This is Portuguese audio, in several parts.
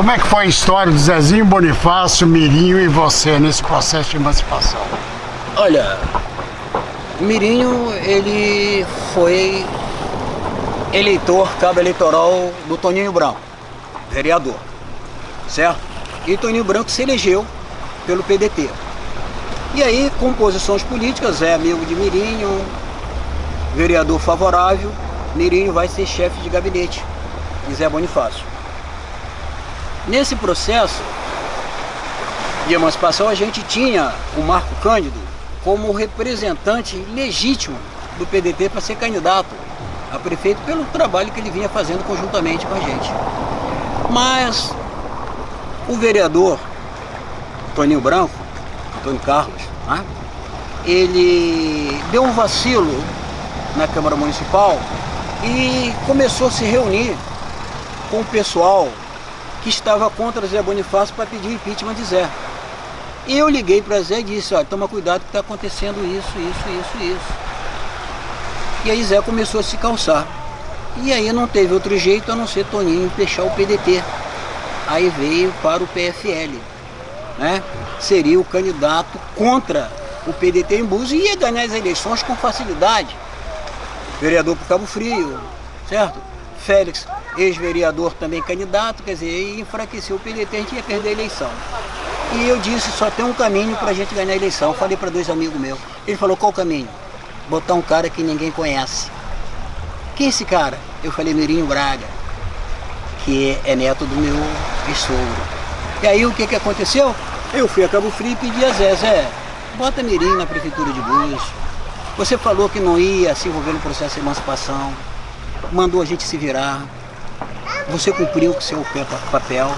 Como é que foi a história de Zezinho Bonifácio, Mirinho e você nesse processo de emancipação? Olha, Mirinho, ele foi eleitor, cabo eleitoral do Toninho Branco, vereador, certo? E Toninho Branco se elegeu pelo PDT. E aí, com posições políticas, é amigo de Mirinho, vereador favorável, Mirinho vai ser chefe de gabinete de Zé Bonifácio. Nesse processo de emancipação, a gente tinha o Marco Cândido como representante legítimo do PDT para ser candidato a prefeito pelo trabalho que ele vinha fazendo conjuntamente com a gente. Mas o vereador Toninho Branco, Antônio Carlos, né, ele deu um vacilo na Câmara Municipal e começou a se reunir com o pessoal que estava contra Zé Bonifácio para pedir impeachment de Zé. Eu liguei para Zé e disse, olha, toma cuidado que está acontecendo isso, isso, isso, isso. E aí Zé começou a se calçar. E aí não teve outro jeito a não ser Toninho fechar o PDT. Aí veio para o PFL. Né? Seria o candidato contra o PDT em Búzios e ia ganhar as eleições com facilidade. Vereador por Cabo Frio, certo? Félix, ex-vereador também candidato, quer dizer, enfraqueceu o PDT, a gente ia perder a eleição. E eu disse, só tem um caminho para a gente ganhar a eleição. Falei para dois amigos meus. Ele falou, qual o caminho? Botar um cara que ninguém conhece. Quem é esse cara? Eu falei, Mirinho Braga, que é neto do meu sogro. E aí o que, que aconteceu? Eu fui a Cabo Frio e pedi a Zé, Zé, bota Mirinho na prefeitura de Búzios. Você falou que não ia se envolver no processo de emancipação, mandou a gente se virar. Você cumpriu com o seu papel,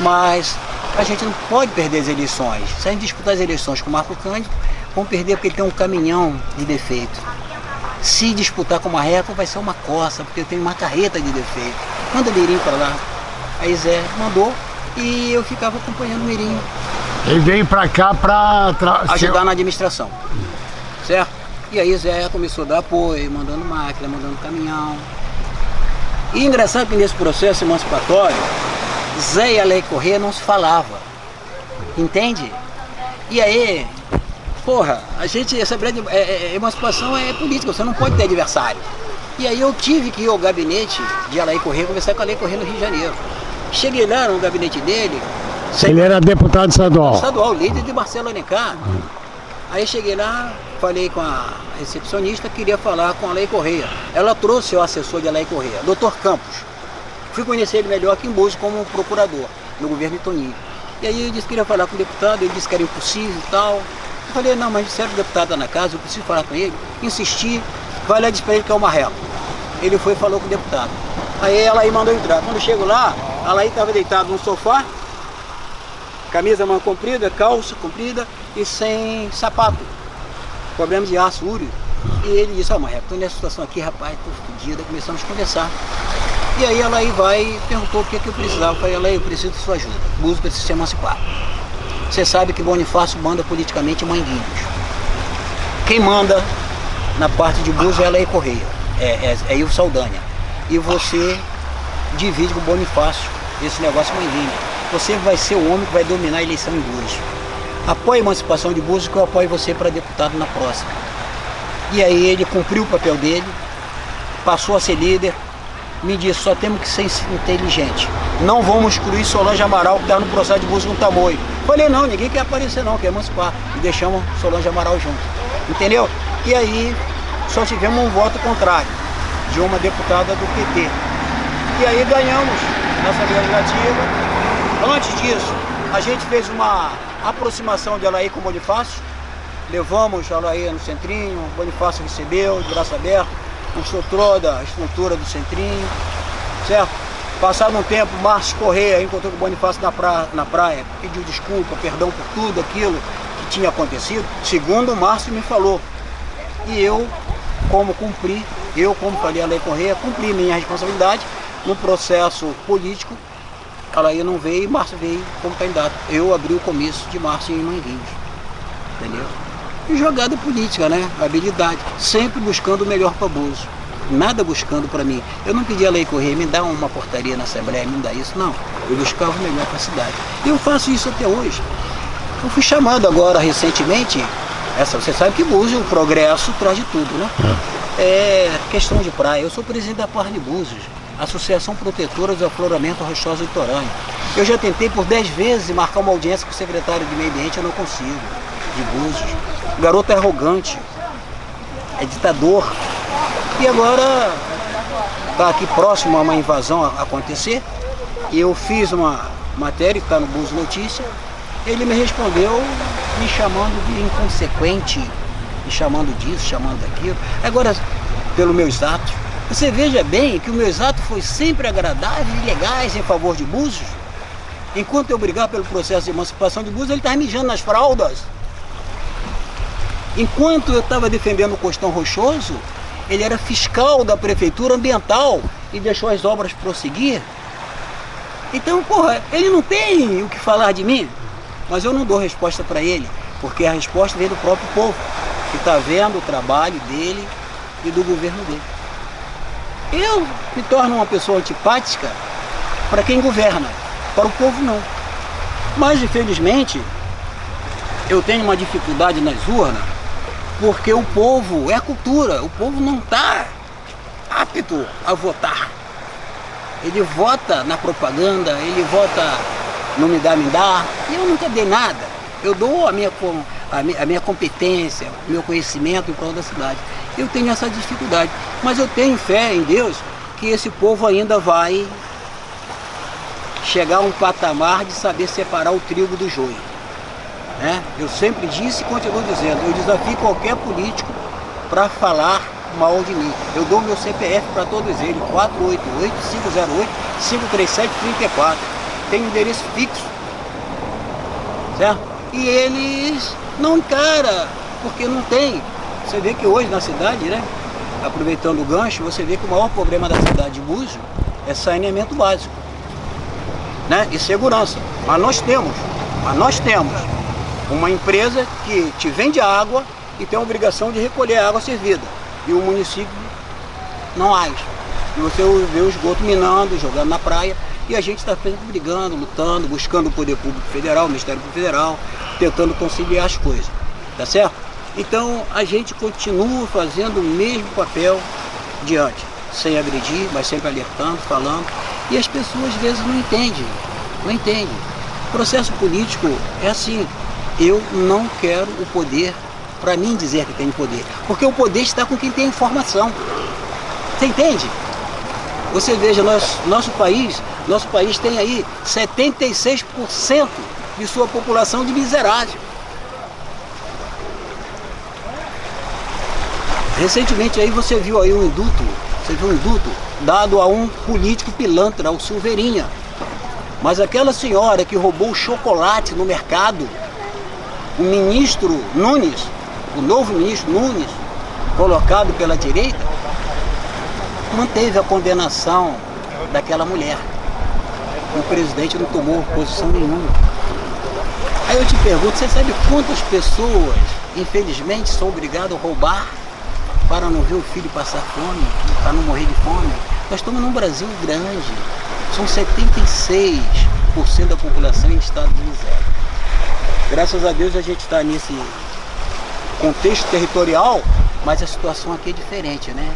mas a gente não pode perder as eleições. Se a gente disputar as eleições com o Marco Cândido, vamos perder porque ele tem um caminhão de defeito. Se disputar com o Marreco, vai ser uma coça, porque eu tenho uma carreta de defeito. Manda o Mirinho para lá. Aí Zé mandou e eu ficava acompanhando o Mirinho. Ele veio para cá para... Ajudar na administração, certo? E aí Zé começou a dar apoio, mandando máquina, mandando caminhão. E engraçado que nesse processo emancipatório, Zé e a Lei Corrêa não se falava. Entende? E aí, porra, a gente, essa grande é, é, emancipação é política, você não pode ter adversário. E aí eu tive que ir ao gabinete de Alain Corrêa, conversar com a Alain Corrêa no Rio de Janeiro. Cheguei lá no gabinete dele. Ele era deputado estadual. Estadual, líder de Marcelo Alencar. Aí cheguei lá, falei com a recepcionista, queria falar com a Lei Correia. Ela trouxe o assessor de Lei Correia, doutor Campos. Fui conhecer ele melhor aqui em Búzios como procurador no governo Toninho. E aí ele disse que queria falar com o deputado, ele disse que era impossível e tal. Eu falei, não, mas que o deputado está na casa, eu preciso falar com ele. Insisti, vai lá e para ele que é o Marrelo. Ele foi e falou com o deputado. Aí ela aí mandou entrar. Quando eu chego lá, ela aí estava deitada no sofá, camisa mão comprida, calça comprida e sem sapato. Problema de úrio. E ele disse, ó, oh, Marreco, tô nessa situação aqui, rapaz, tô fodida. Começamos a conversar. E aí ela aí vai e perguntou o que, que eu precisava. Eu falei, ela eu preciso de sua ajuda. Buzo precisa se emancipar. Você sabe que Bonifácio manda politicamente Manguinhos. Quem manda na parte de Buzo é a Lei Correia, é, é, é Ivo Saldanha. E você divide com o Bonifácio esse negócio Manguinhos. Você vai ser o homem que vai dominar a eleição em Búzios. Apoie a emancipação de Búzios que eu apoio você para deputado na próxima. E aí ele cumpriu o papel dele, passou a ser líder, me disse, só temos que ser inteligente. Não vamos excluir Solange Amaral que está no processo de Búzios com tamoio. Falei, não, ninguém quer aparecer não, quer emancipar. E deixamos Solange Amaral junto. Entendeu? E aí só tivemos um voto contrário de uma deputada do PT. E aí ganhamos nessa legislativa Antes disso, a gente fez uma aproximação de Alaí com Bonifácio, levamos Alaí no centrinho, Bonifácio recebeu, de braço aberto, mostrou toda a estrutura do centrinho, certo? Passado um tempo, Márcio Correia encontrou com o Bonifácio na praia, na praia, pediu desculpa, perdão por tudo aquilo que tinha acontecido, segundo o Márcio me falou. E eu, como cumpri, eu como falei a Lei Correia, cumpri minha responsabilidade no processo político Alaí não veio e Márcio veio como candidato. Eu abri o comício de Márcio em Manguinhos. Entendeu? E jogada política, né? Habilidade. Sempre buscando o melhor para Bozo. nada buscando para mim. Eu não pedi a lei correr, me dá uma portaria na Assembleia, me dá isso, não. Eu buscava o melhor para a cidade. E eu faço isso até hoje. Eu fui chamado agora recentemente, essa, você sabe que Búzios, o progresso traz de tudo, né? É. é questão de praia. Eu sou presidente da Parne Búzios, Associação Protetora do Afloramento Rochoso Litorâneo. Eu já tentei por 10 vezes marcar uma audiência com o secretário de Meio Ambiente, eu não consigo, de Búzios. O garoto é arrogante, é ditador. E agora está aqui próximo a uma invasão acontecer. E eu fiz uma matéria que está no Búzios Notícia. Ele me respondeu me chamando de inconsequente, me chamando disso, chamando daquilo. Agora, pelos meus atos, você veja bem que o meus atos foi sempre agradáveis e legais em favor de Búzios. Enquanto eu brigar pelo processo de emancipação de Búzios, ele estava mijando nas fraldas. Enquanto eu estava defendendo o Costão Rochoso, ele era fiscal da prefeitura ambiental e deixou as obras prosseguir. Então, porra, ele não tem o que falar de mim, mas eu não dou resposta para ele, porque a resposta vem do próprio povo, que está vendo o trabalho dele e do governo dele. Eu me torno uma pessoa antipática para quem governa, para o povo não. Mas, infelizmente, eu tenho uma dificuldade nas urnas porque o povo, é cultura, o povo não está apto a votar. Ele vota na propaganda, ele vota no me dá, me dá, e eu nunca dei nada. Eu dou a minha, a minha, a minha competência, o meu conhecimento em prol da cidade. Eu tenho essa dificuldade, mas eu tenho fé em Deus que esse povo ainda vai chegar a um patamar de saber separar o trigo do joio. Né? Eu sempre disse e continuo dizendo, eu desafio qualquer político para falar mal de mim. Eu dou meu CPF para todos eles, 488-508-537-34. Tem endereço fixo, certo? E eles não encaram, porque não tem. Você vê que hoje na cidade, né? Aproveitando o gancho, você vê que o maior problema da cidade de Búzios é saneamento básico. Né? E segurança. Mas nós temos, mas nós temos uma empresa que te vende água e tem a obrigação de recolher a água servida. E o município não age. E você vê o esgoto minando, jogando na praia. E a gente está sempre brigando, lutando, buscando o Poder Público Federal, o Ministério Público Federal, tentando conciliar as coisas. Tá certo? Então a gente continua fazendo o mesmo papel diante, sem agredir, mas sempre alertando, falando. E as pessoas às vezes não entendem, não entendem. O processo político é assim, eu não quero o poder para mim dizer que tenho poder, porque o poder está com quem tem informação. Você entende? Você veja, nosso, nosso país, nosso país tem aí 76% de sua população de miserável. Recentemente aí você viu aí um induto, você viu um induto dado a um político pilantra, ao Silveirinha. Mas aquela senhora que roubou chocolate no mercado o ministro Nunes, o novo ministro Nunes, colocado pela direita, manteve a condenação daquela mulher. O presidente não tomou posição nenhuma. Aí eu te pergunto, você sabe quantas pessoas, infelizmente, são obrigadas a roubar para não ver o filho passar fome, para não morrer de fome? Nós estamos num Brasil grande, são 76% da população em estado de miséria. Graças a Deus a gente está nesse contexto territorial, mas a situação aqui é diferente, né?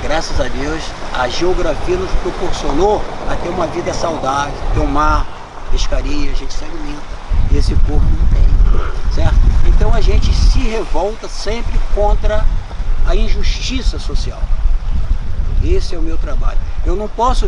Graças a Deus, a geografia nos proporcionou a ter uma vida saudável, ter um mar, pescaria, a gente se alimenta. E esse povo não tem, certo? Então a gente se revolta sempre contra a injustiça social. Esse é o meu trabalho. Eu não posso